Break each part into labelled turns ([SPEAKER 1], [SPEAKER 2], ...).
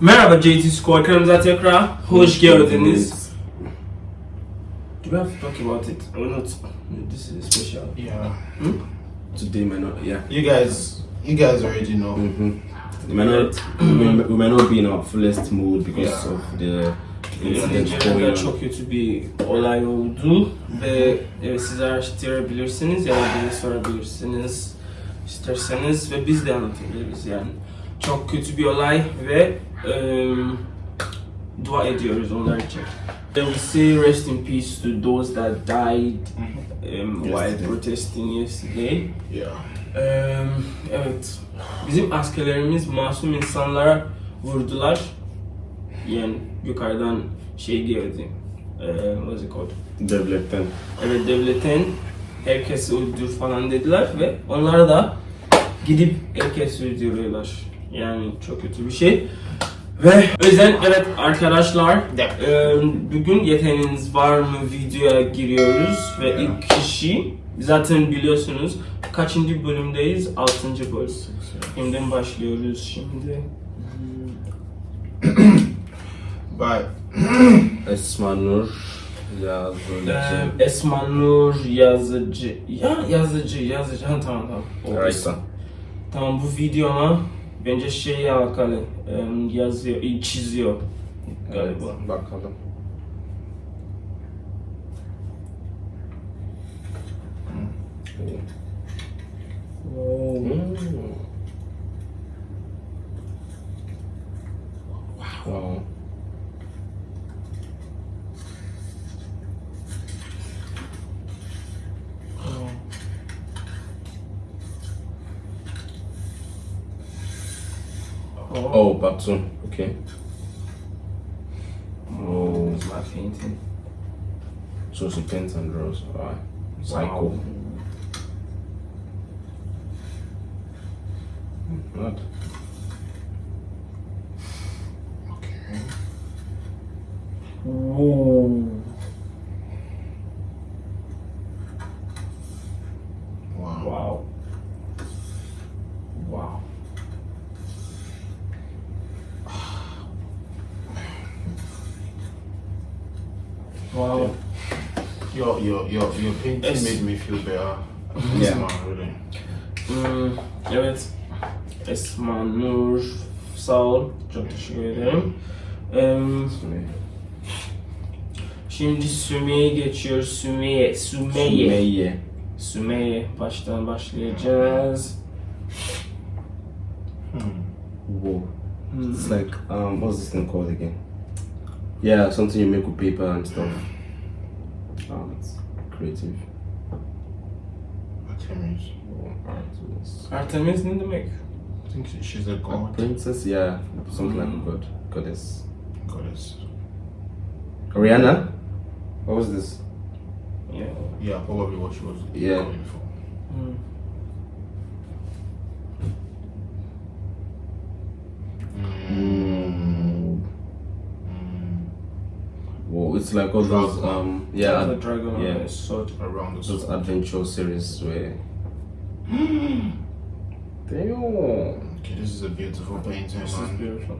[SPEAKER 1] Merhaba JT Squad kanalımıza tekrar hoş geldiniz. Do we have to talk about it or not? This is special.
[SPEAKER 2] Yeah.
[SPEAKER 3] Today may not, yeah.
[SPEAKER 2] You guys, you guys already know.
[SPEAKER 3] Mm-hmm. We may not, we may, we may not be in our fullest mood because
[SPEAKER 2] Yeah.
[SPEAKER 3] of the incident going on.
[SPEAKER 1] çok kötü bir olay oldu ve evet, siz araştırabilirsiniz ya da beni sorabilirsiniz isterseniz ve biz de anlatabiliriz yani. Çok kötü bir olay ve um, dua ediyoruz onlar için. Then we say rest in peace to those that died um, while protesting yesterday.
[SPEAKER 2] Yeah.
[SPEAKER 1] Eee, evet. Bizim askerlerimiz masum insanlara vurdular. Yani yukarıdan şey geldi. Eee what's it called?
[SPEAKER 3] Devletten.
[SPEAKER 1] Evet devletin herkesi öldür falan dediler ve onlar da gidip herkesi öldürüyorlar. Yani çok kötü bir şey. Ve yüzden evet arkadaşlar
[SPEAKER 2] Yeah.
[SPEAKER 1] eee, bugün yeteneğiniz var mı videoya giriyoruz ve
[SPEAKER 2] Yeah.
[SPEAKER 1] ilk kişi zaten biliyorsunuz kaçıncı bölümdeyiz? Altıncı bölüm. Şimdiden başlıyoruz şimdi.
[SPEAKER 2] But
[SPEAKER 3] Esma Nur Yazıcı.
[SPEAKER 1] Eee, Esma Nur yazıcı. Ya yazıcı yazıcı. Ha, tamam tamam.
[SPEAKER 3] Raysa.
[SPEAKER 1] Tamam bu videoma bence şey alakalı yazıyor, çiziyor galiba.
[SPEAKER 3] Bakalım. Hmm. Wow. Oh, oh Batun. Okay. Oh,
[SPEAKER 1] It's my painting.
[SPEAKER 3] so she paints and draws. Alright. Psycho.
[SPEAKER 1] Wow.
[SPEAKER 3] Mad.
[SPEAKER 2] Wow. Your your your your painting
[SPEAKER 1] Yes.
[SPEAKER 2] made me feel better.
[SPEAKER 3] Yeah.
[SPEAKER 2] Man, really.
[SPEAKER 1] Hmm, evet. Esma Nur sağ ol. Çok teşekkür ederim. Em, şimdi Sümeyye geçiyor. Sümeyye. Sümeyye.
[SPEAKER 3] Sümeyye.
[SPEAKER 1] Sümeyye. Baştan başlayacağız.
[SPEAKER 2] Hmm.
[SPEAKER 3] Whoa.
[SPEAKER 1] Hmm.
[SPEAKER 3] It's like um, what's this thing called again? Yeah, something you make with paper and stuff. Oh, that's creative.
[SPEAKER 2] Artemis.
[SPEAKER 3] Oh, alright, so that's-
[SPEAKER 1] Artemis ne demek?
[SPEAKER 2] I think she's a
[SPEAKER 3] A
[SPEAKER 2] god.
[SPEAKER 3] princess, yeah, something like
[SPEAKER 1] Mm.
[SPEAKER 3] a god, goddess.
[SPEAKER 2] Goddess.
[SPEAKER 3] Rihanna, what was this?
[SPEAKER 1] Yeah.
[SPEAKER 2] Yeah, probably what she was
[SPEAKER 3] Yeah.
[SPEAKER 2] going for. Mm.
[SPEAKER 3] It's like all those
[SPEAKER 2] Dragon.
[SPEAKER 3] um,
[SPEAKER 1] The
[SPEAKER 3] yeah,
[SPEAKER 1] dragon
[SPEAKER 3] yeah.
[SPEAKER 1] on his sword.
[SPEAKER 2] Around the
[SPEAKER 3] those
[SPEAKER 2] sword.
[SPEAKER 3] adventure series where. Damn,
[SPEAKER 2] Okay, this is a beautiful painting,
[SPEAKER 1] This is
[SPEAKER 2] man.
[SPEAKER 1] beautiful.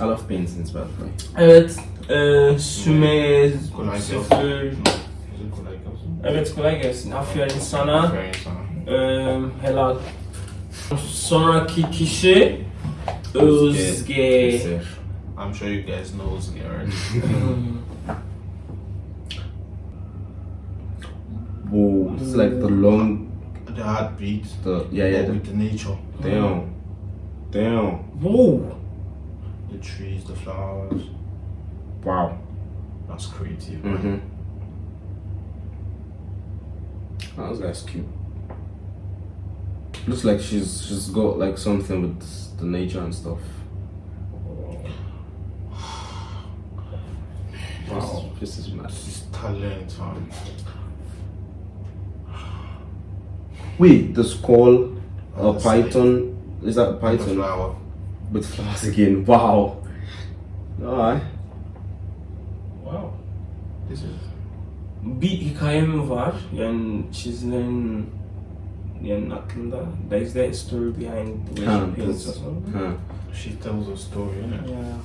[SPEAKER 3] I love paintings, by the way.
[SPEAKER 1] Evet. E, Sümeyye
[SPEAKER 2] Kolay gelsin.
[SPEAKER 1] sıfır.
[SPEAKER 2] Is it kolay gelsin?
[SPEAKER 1] Evet kolay gelsin. Aferin sana.
[SPEAKER 2] Very sana.
[SPEAKER 1] Ee, helal. Sonraki kişi Özge.
[SPEAKER 3] Eser.
[SPEAKER 2] I'm sure you guys know what's already.
[SPEAKER 1] Hmm.
[SPEAKER 3] Whoa, this is like the long,
[SPEAKER 2] the heartbeat.
[SPEAKER 3] the yeah, yeah, the,
[SPEAKER 2] with the nature,
[SPEAKER 3] damn, damn,
[SPEAKER 1] Whoa.
[SPEAKER 2] the trees, the flowers.
[SPEAKER 3] wow.
[SPEAKER 2] That's creative. man.
[SPEAKER 3] Mm-hmm. Oh, this guy's cute. Looks like she's she's got like something with the nature and stuff. Wow, this is mad.
[SPEAKER 2] This is talent, man.
[SPEAKER 3] Wait, the skull, a
[SPEAKER 2] uh, that's like-
[SPEAKER 3] python. Is that a
[SPEAKER 2] The
[SPEAKER 3] python
[SPEAKER 2] flower.
[SPEAKER 3] with flowers again? Wow. Alright.
[SPEAKER 1] Wow.
[SPEAKER 2] This is
[SPEAKER 1] Bir hikayem var. Yani çizilen yani aklında. There is the story behind the way
[SPEAKER 3] Ha,
[SPEAKER 1] she paints or something.
[SPEAKER 3] Ha,
[SPEAKER 2] She tells a story, innit?
[SPEAKER 1] Yeah.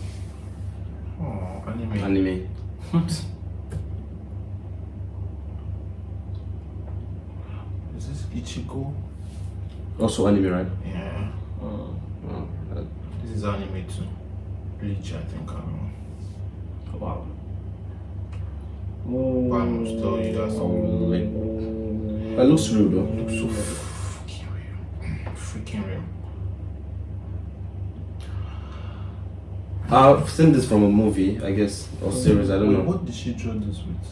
[SPEAKER 2] Oh, anime.
[SPEAKER 3] anime.
[SPEAKER 2] Is this Ichigo?
[SPEAKER 3] Also anime, right?
[SPEAKER 2] Yeah.
[SPEAKER 3] Oh, that-
[SPEAKER 2] This is anime too. Bleach, I think. I don't know.
[SPEAKER 1] Wow.
[SPEAKER 2] But I must tell you that's
[SPEAKER 3] Oh, like- that looks real though.
[SPEAKER 2] Looks so freaking real. Freaking real.
[SPEAKER 3] I've seen this from a movie, I guess, or series. I don't
[SPEAKER 2] Wait,
[SPEAKER 3] know.
[SPEAKER 2] What did she draw this with?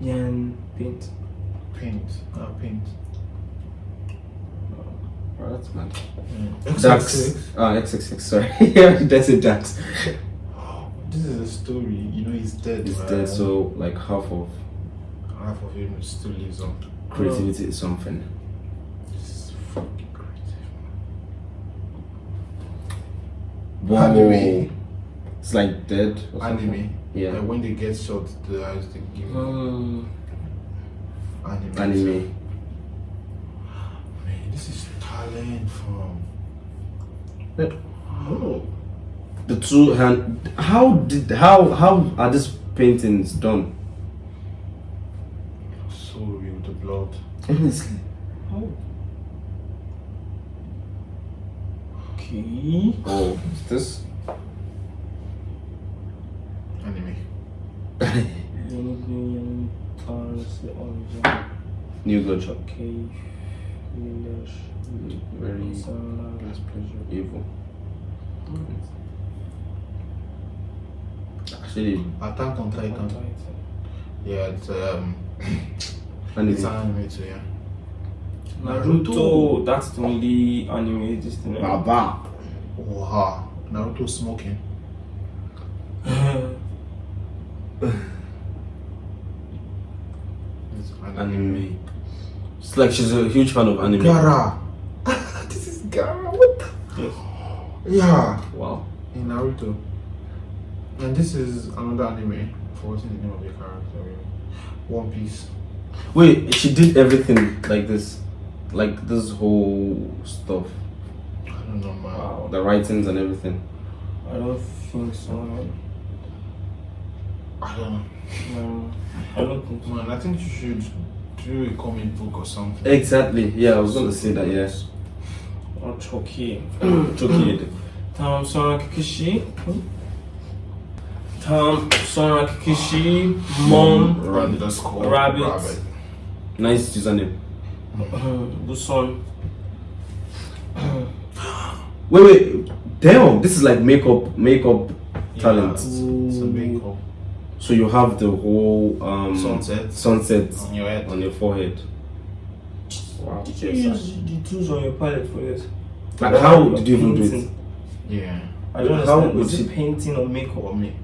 [SPEAKER 1] Yan paint.
[SPEAKER 2] Paint. Uh, paint.
[SPEAKER 3] Oh, that's mad. Dax. Ah, XXX. Sorry, yeah, that's it. Dax.
[SPEAKER 2] This is a story. You know he's dead.
[SPEAKER 3] It's
[SPEAKER 2] right?
[SPEAKER 3] dead, so like half of
[SPEAKER 2] half of him still lives on.
[SPEAKER 3] creativity is something.
[SPEAKER 2] This is fucking creative.
[SPEAKER 3] Wow.
[SPEAKER 2] Anime.
[SPEAKER 3] It's like dead. Or something.
[SPEAKER 2] Anime.
[SPEAKER 3] Yeah.
[SPEAKER 2] Like when they get shot, the eyes they give
[SPEAKER 1] Mm.
[SPEAKER 2] anime.
[SPEAKER 3] Anime.
[SPEAKER 2] Man, this is talent from.
[SPEAKER 1] Oh.
[SPEAKER 3] The two hand. How did how how are these paintings done?
[SPEAKER 2] So real, the blood.
[SPEAKER 3] Honestly.
[SPEAKER 1] Oh. Okay.
[SPEAKER 3] Oh, is this?
[SPEAKER 2] Anime.
[SPEAKER 1] Yeni tanrısı olacak.
[SPEAKER 3] New gunshot.
[SPEAKER 1] Keyifliler.
[SPEAKER 3] Very less pleasure. Evil. Actually,
[SPEAKER 2] Attack on Titan. Yeah, it's um,
[SPEAKER 3] anime.
[SPEAKER 2] it's an anime too. Yeah.
[SPEAKER 1] Naruto. That's the only anime this thing.
[SPEAKER 3] Baba.
[SPEAKER 2] Wow. Naruto smoking. Anime.
[SPEAKER 3] It's like she's a huge fan of anime.
[SPEAKER 2] Gaara. this is Gaara. What the?
[SPEAKER 1] Yes.
[SPEAKER 2] Yeah.
[SPEAKER 3] Wow.
[SPEAKER 2] In Naruto. And this is another anime. Forgetting the name of the character. One Piece.
[SPEAKER 3] Wait, she did everything like this, like this whole stuff,
[SPEAKER 2] I don't know, man.
[SPEAKER 1] Wow.
[SPEAKER 3] the writings and everything.
[SPEAKER 1] I don't think so. Man.
[SPEAKER 2] I don't know.
[SPEAKER 1] No, I don't think so.
[SPEAKER 2] Man, I think you should do a comic book or something.
[SPEAKER 3] Exactly. Yeah, I was gonna say that. Yes.
[SPEAKER 1] Or Chucky.
[SPEAKER 3] Chucky.
[SPEAKER 1] Tamam sonraki kişi Tamam sonraki kişi Mom
[SPEAKER 2] Rabbit. That's called
[SPEAKER 1] Rabbit.
[SPEAKER 3] Nice username.
[SPEAKER 1] Bu son
[SPEAKER 3] Wait, wait. Damn, this is like makeup, makeup talent.
[SPEAKER 2] Yeah, it's, it's a makeup.
[SPEAKER 3] So you have the whole um
[SPEAKER 2] Sunset.
[SPEAKER 3] sunset
[SPEAKER 2] On your head.
[SPEAKER 3] on your forehead. Wow.
[SPEAKER 1] Did you use the tools on your palette for this?
[SPEAKER 3] Like
[SPEAKER 1] Or
[SPEAKER 3] how did you even do it?
[SPEAKER 2] Yeah.
[SPEAKER 1] I don't
[SPEAKER 3] How
[SPEAKER 1] understand.
[SPEAKER 3] would
[SPEAKER 1] Is it painting or makeup?
[SPEAKER 2] What me?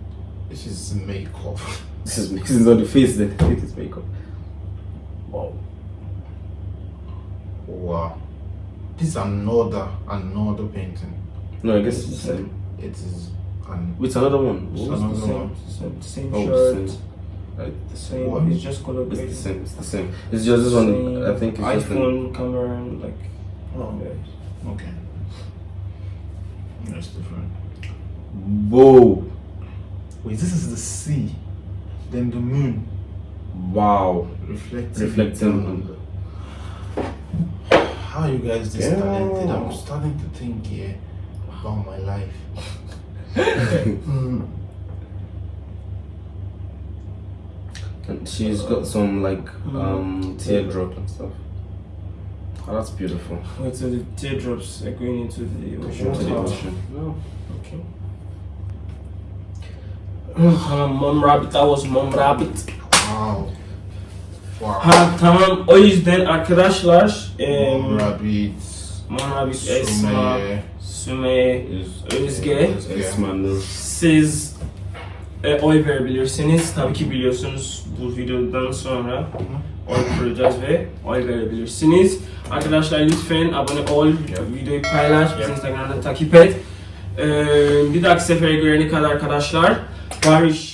[SPEAKER 2] This is makeup.
[SPEAKER 3] This is this is on the face. Then it's makeup.
[SPEAKER 1] Wow.
[SPEAKER 2] wow. This is another another painting.
[SPEAKER 3] No, I guess it's the same.
[SPEAKER 2] It is an
[SPEAKER 3] Wait, another one.
[SPEAKER 2] It's
[SPEAKER 3] What was
[SPEAKER 2] another
[SPEAKER 3] the
[SPEAKER 1] Same,
[SPEAKER 2] one.
[SPEAKER 1] same, same
[SPEAKER 3] Oh,
[SPEAKER 1] shirt,
[SPEAKER 3] the same. Right,
[SPEAKER 1] the same.
[SPEAKER 2] What?
[SPEAKER 1] It's just color
[SPEAKER 3] It's the same. It's the same. It's just this one. I think it's just an,
[SPEAKER 1] iPhone camera and like.
[SPEAKER 2] Oh.
[SPEAKER 1] yeah.
[SPEAKER 2] Okay. That's different.
[SPEAKER 3] whoa,
[SPEAKER 2] Wait, this is the sea. Then the moon
[SPEAKER 3] wow.
[SPEAKER 2] reflecting.
[SPEAKER 3] Reflecting on
[SPEAKER 2] on the. How are you guys this
[SPEAKER 3] Yeah.
[SPEAKER 2] talented? I'm starting to think here about my life.
[SPEAKER 3] And she's got some like um teardrop and stuff. Oh, that's beautiful.
[SPEAKER 1] Oh, Wait, so the teardrops are going into the ocean.
[SPEAKER 3] To the ocean.
[SPEAKER 1] Oh, okay. Tamam Mom Rabbit, that was Mom Rabbit.
[SPEAKER 2] Wow. Wow.
[SPEAKER 1] Ha tamam o yüzden arkadaşlar
[SPEAKER 2] Mom
[SPEAKER 1] em,
[SPEAKER 2] Rabbit.
[SPEAKER 1] Mom Rabbit, Esma,
[SPEAKER 2] Sumeye.
[SPEAKER 1] Süme, Özge
[SPEAKER 3] Esma'nın
[SPEAKER 1] siz e, oy verebilirsiniz. Tabii ki biliyorsunuz bu videodan sonra oy kuracağız ve oy verebilirsiniz. Arkadaşlar lütfen abone ol, videoyu paylaş, bizi. Instagram'da takip et. Ee, bir dahaki sefere görene kadar arkadaşlar barış